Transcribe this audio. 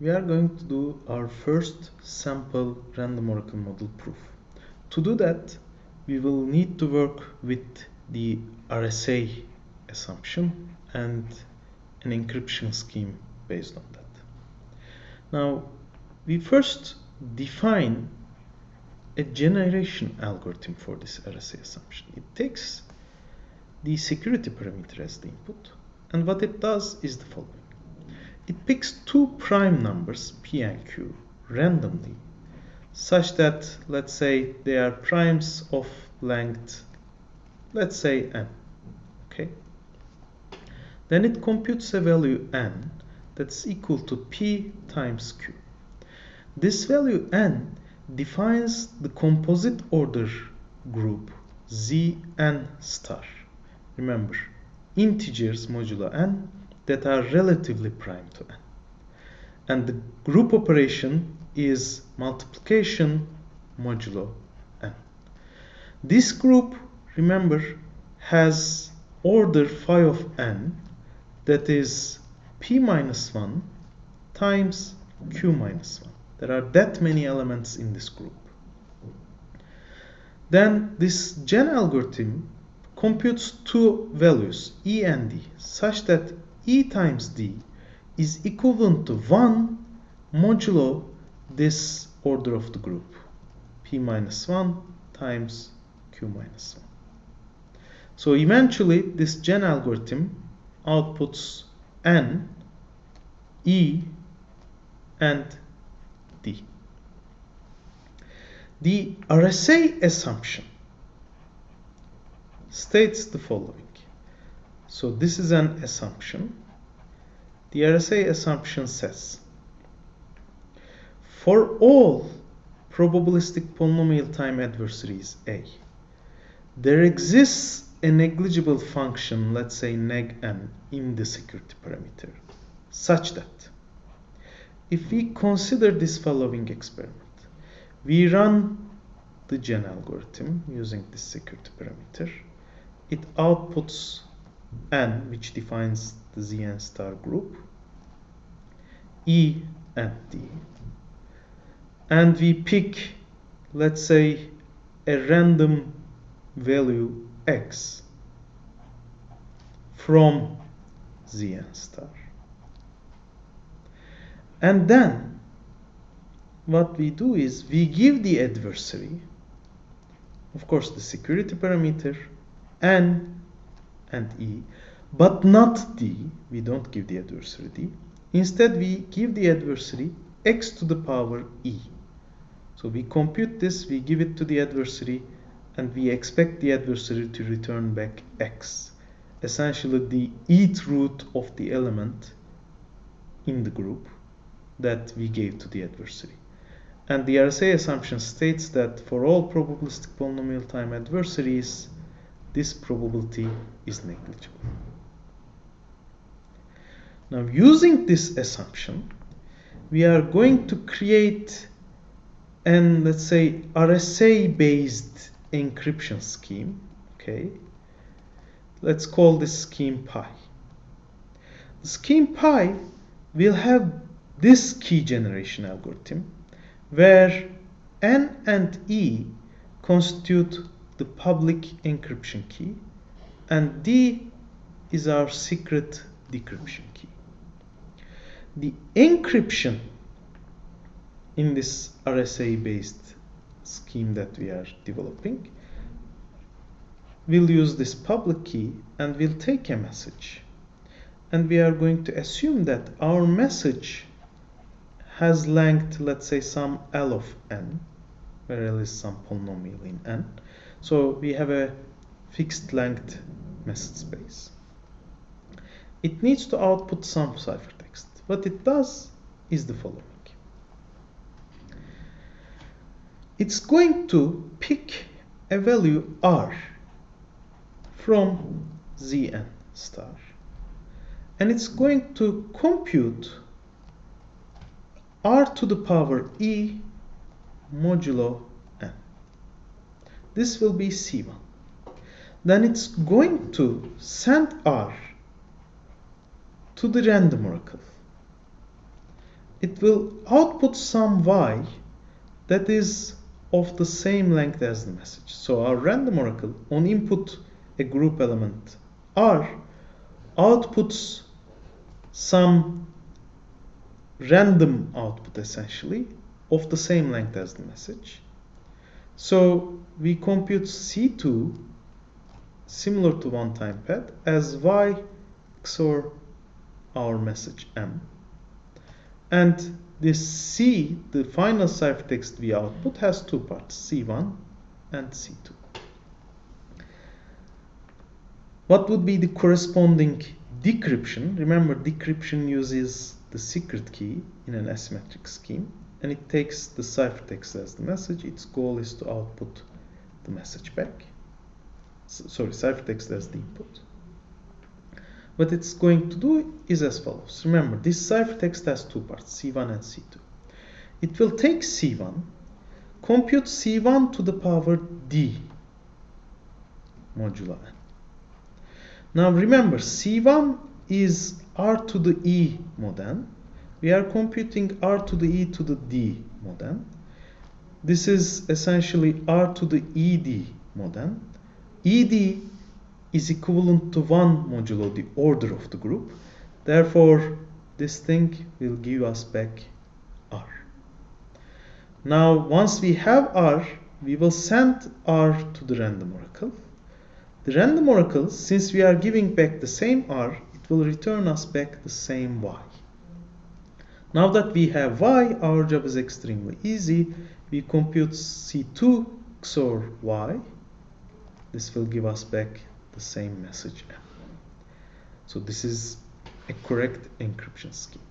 we are going to do our first sample random oracle model proof. To do that, we will need to work with the RSA assumption and an encryption scheme based on that. Now, we first define a generation algorithm for this RSA assumption. It takes the security parameter as the input, and what it does is the following. It picks two prime numbers, p and q, randomly, such that, let's say, they are primes of length, let's say n, okay? Then it computes a value n that's equal to p times q. This value n defines the composite order group Zn star. Remember, integers modulo n that are relatively prime to n. And the group operation is multiplication modulo n. This group, remember, has order phi of n that is p minus 1 times q minus 1. There are that many elements in this group. Then this gen algorithm computes two values, e and d, such that e times d is equivalent to 1 modulo this order of the group, p minus 1 times q minus 1. So eventually this gen algorithm outputs n, e, and d. The RSA assumption states the following. So this is an assumption. The RSA assumption says for all probabilistic polynomial time adversaries A, there exists a negligible function, let's say neg n, in the security parameter, such that if we consider this following experiment, we run the gen algorithm using this security parameter, it outputs n, which defines the Zn star group, E and D. And we pick, let's say, a random value x from Zn star. And then what we do is we give the adversary, of course, the security parameter n and e, but not d. We don't give the adversary d. Instead, we give the adversary x to the power e. So we compute this, we give it to the adversary, and we expect the adversary to return back x, essentially the eth root of the element in the group that we gave to the adversary. And the RSA assumption states that for all probabilistic polynomial time adversaries, this probability is negligible. Now, using this assumption, we are going to create an, let's say, RSA-based encryption scheme, okay? Let's call this scheme pi. The scheme pi will have this key generation algorithm where n and e constitute the public encryption key and d is our secret decryption key. The encryption in this RSA based scheme that we are developing we'll use this public key and we'll take a message and we are going to assume that our message has length let's say some L of n where L is some polynomial in n so we have a fixed length message space it needs to output some ciphertext what it does is the following it's going to pick a value r from Zn star. And it's going to compute r to the power e modulo. This will be C1. Then it's going to send r to the random oracle. it will output some y that is of the same length as the message. So our random oracle on input a group element r outputs some random output essentially of the same length as the message. So we compute C2 similar to one time pad as y XOR our message m. And this C, the final ciphertext we output, has two parts, C1 and C2. What would be the corresponding decryption? Remember, decryption uses the secret key in an asymmetric scheme and it takes the ciphertext as the message. Its goal is to output the message back. So, sorry, ciphertext as the input. What it's going to do is as follows. Remember, this ciphertext has two parts, C1 and C2. It will take C1, compute C1 to the power D modulo n. Now remember, C1 is R to the E mod n we are computing r to the e to the d mod n. This is essentially r to the ed mod n. ed is equivalent to 1 modulo the order of the group. Therefore, this thing will give us back r. Now, once we have r, we will send r to the random oracle. The random oracle, since we are giving back the same r, it will return us back the same y. Now that we have y, our job is extremely easy. We compute C2 XOR y. This will give us back the same message. So this is a correct encryption scheme.